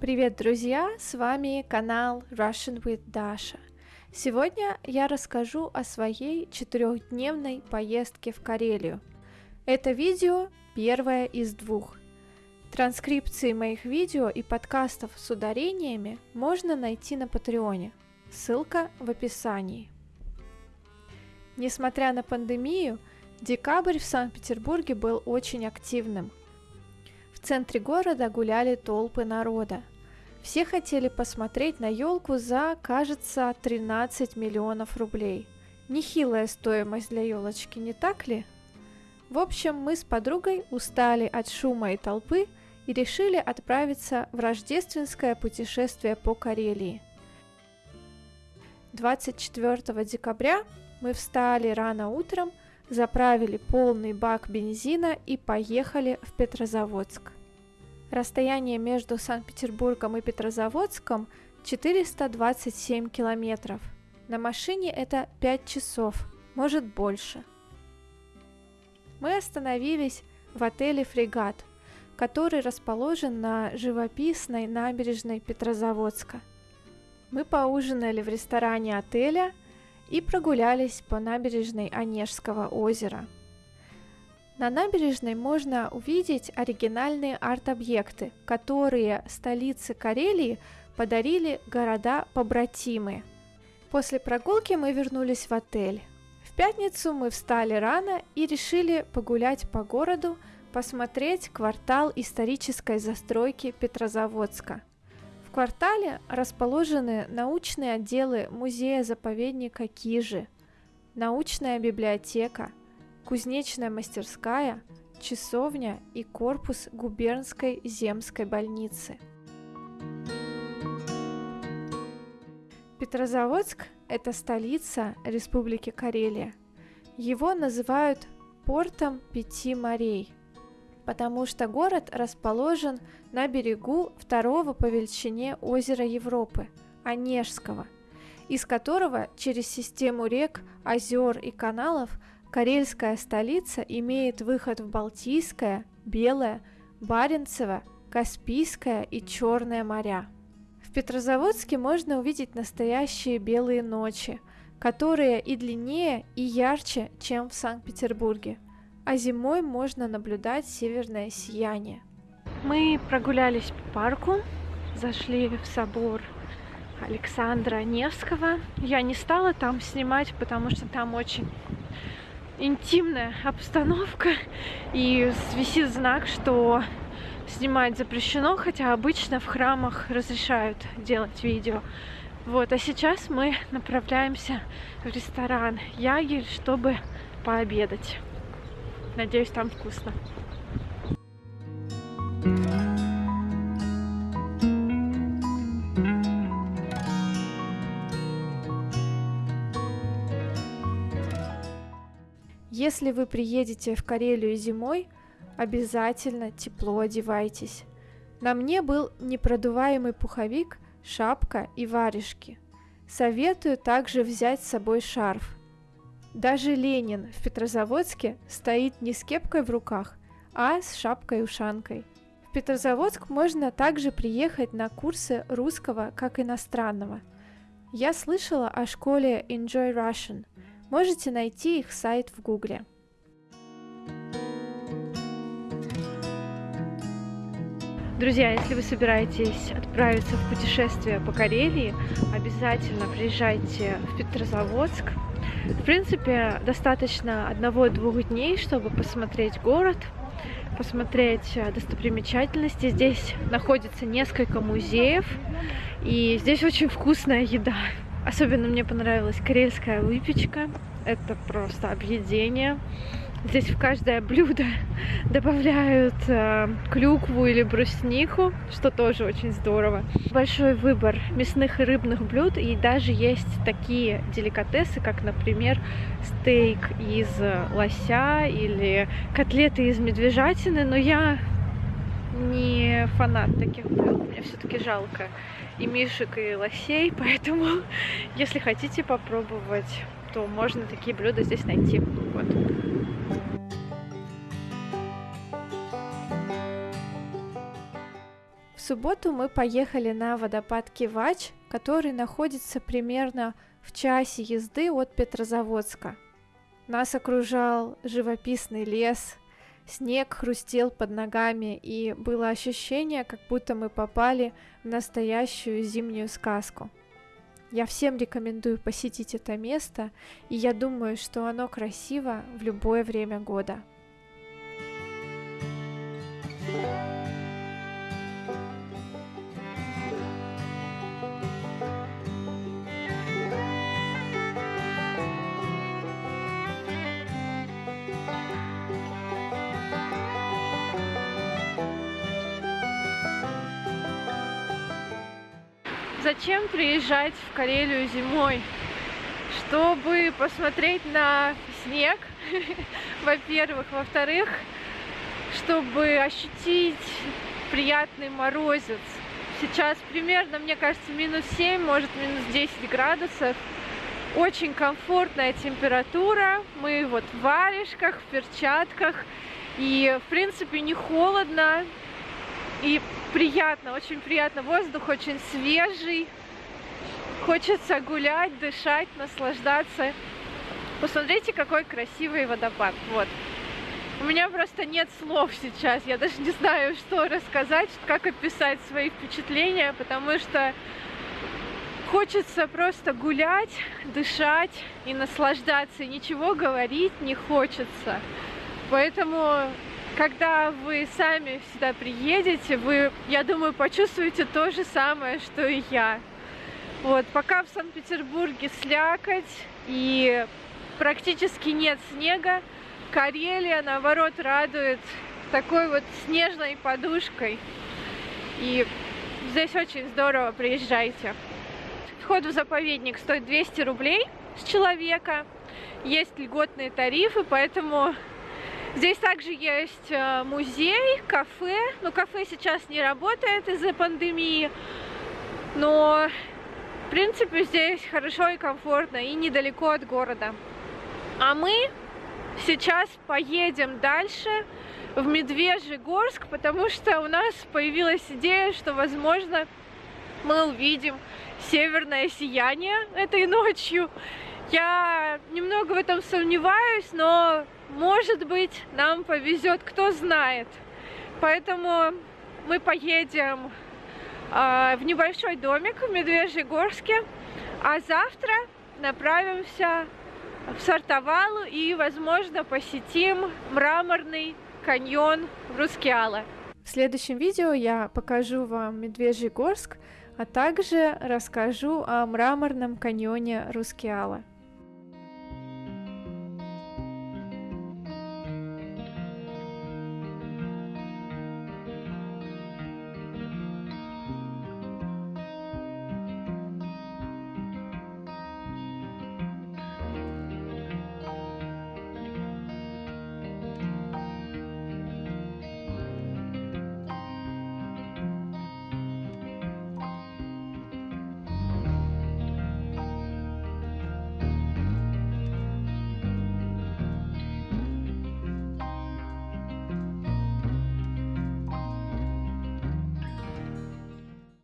Привет, друзья! С вами канал Russian with Dasha. Сегодня я расскажу о своей четырехдневной поездке в Карелию. Это видео первое из двух. Транскрипции моих видео и подкастов с ударениями можно найти на Патреоне. Ссылка в описании. Несмотря на пандемию, декабрь в Санкт-Петербурге был очень активным. В центре города гуляли толпы народа. Все хотели посмотреть на елку за, кажется, 13 миллионов рублей. Нехилая стоимость для елочки, не так ли? В общем, мы с подругой устали от шума и толпы и решили отправиться в рождественское путешествие по Карелии. 24 декабря мы встали рано утром, заправили полный бак бензина и поехали в Петрозаводск. Расстояние между Санкт-Петербургом и Петрозаводском 427 километров. На машине это 5 часов, может больше. Мы остановились в отеле «Фрегат», который расположен на живописной набережной Петрозаводска. Мы поужинали в ресторане отеля и прогулялись по набережной Онежского озера – на набережной можно увидеть оригинальные арт-объекты, которые столице Карелии подарили города-побратимы. После прогулки мы вернулись в отель. В пятницу мы встали рано и решили погулять по городу, посмотреть квартал исторической застройки Петрозаводска. В квартале расположены научные отделы музея-заповедника Кижи, научная библиотека – кузнечная мастерская, часовня и корпус губернской земской больницы. Петрозаводск – это столица Республики Карелия. Его называют портом пяти морей, потому что город расположен на берегу второго по величине озера Европы – Онежского, из которого через систему рек, озер и каналов – Карельская столица имеет выход в Балтийское, Белое, Баренцево, Каспийское и Черное моря. В Петрозаводске можно увидеть настоящие белые ночи, которые и длиннее, и ярче, чем в Санкт-Петербурге, а зимой можно наблюдать северное сияние. Мы прогулялись по парку, зашли в собор Александра Невского. Я не стала там снимать, потому что там очень интимная обстановка и висит знак, что снимать запрещено, хотя обычно в храмах разрешают делать видео. Вот, а сейчас мы направляемся в ресторан Ягель, чтобы пообедать. Надеюсь, там вкусно. Если вы приедете в Карелию зимой, обязательно тепло одевайтесь. На мне был непродуваемый пуховик, шапка и варежки. Советую также взять с собой шарф. Даже Ленин в Петрозаводске стоит не с кепкой в руках, а с шапкой-ушанкой. В Петрозаводск можно также приехать на курсы русского как иностранного. Я слышала о школе Enjoy Russian – Можете найти их сайт в Гугле. Друзья, если вы собираетесь отправиться в путешествие по Карелии, обязательно приезжайте в Петрозаводск. В принципе, достаточно одного-двух дней, чтобы посмотреть город, посмотреть достопримечательности. Здесь находится несколько музеев, и здесь очень вкусная еда. Особенно мне понравилась карельская выпечка. Это просто объедение. Здесь в каждое блюдо добавляют э, клюкву или бруснику, что тоже очень здорово. Большой выбор мясных и рыбных блюд, и даже есть такие деликатесы, как, например, стейк из лося или котлеты из медвежатины, но я не фанат таких блюд, мне все-таки жалко и мишек, и лосей, поэтому если хотите попробовать, то можно такие блюда здесь найти. Вот. В субботу мы поехали на водопад Кивач, который находится примерно в часе езды от Петрозаводска. Нас окружал живописный лес, снег хрустел под ногами, и было ощущение, как будто мы попали в настоящую зимнюю сказку. Я всем рекомендую посетить это место, и я думаю, что оно красиво в любое время года. Зачем приезжать в Карелию зимой? Чтобы посмотреть на снег, во-первых. Во-вторых, чтобы ощутить приятный морозец. Сейчас примерно, мне кажется, минус 7, может минус 10 градусов. Очень комфортная температура. Мы вот в варежках, в перчатках. И, в принципе, не холодно. И приятно, очень приятно. Воздух очень свежий. Хочется гулять, дышать, наслаждаться. Посмотрите, какой красивый водопад. Вот. У меня просто нет слов сейчас. Я даже не знаю, что рассказать, как описать свои впечатления, потому что хочется просто гулять, дышать и наслаждаться. И ничего говорить не хочется. Поэтому когда вы сами сюда приедете, вы, я думаю, почувствуете то же самое, что и я. Вот, пока в Санкт-Петербурге слякоть и практически нет снега, Карелия, наоборот, радует такой вот снежной подушкой. И здесь очень здорово, приезжайте. Вход в заповедник стоит 200 рублей с человека. Есть льготные тарифы, поэтому Здесь также есть э, музей, кафе. Ну, кафе сейчас не работает из-за пандемии, но, в принципе, здесь хорошо и комфортно, и недалеко от города. А мы сейчас поедем дальше в Медвежьегорск, потому что у нас появилась идея, что, возможно, мы увидим северное сияние этой ночью. Я немного в этом сомневаюсь, но может быть, нам повезет, кто знает. Поэтому мы поедем э, в небольшой домик в Медвежьегорске, а завтра направимся в Сартовалу и, возможно, посетим мраморный каньон в Рускеала. В следующем видео я покажу вам Медвежьегорск, а также расскажу о мраморном каньоне Рускеала.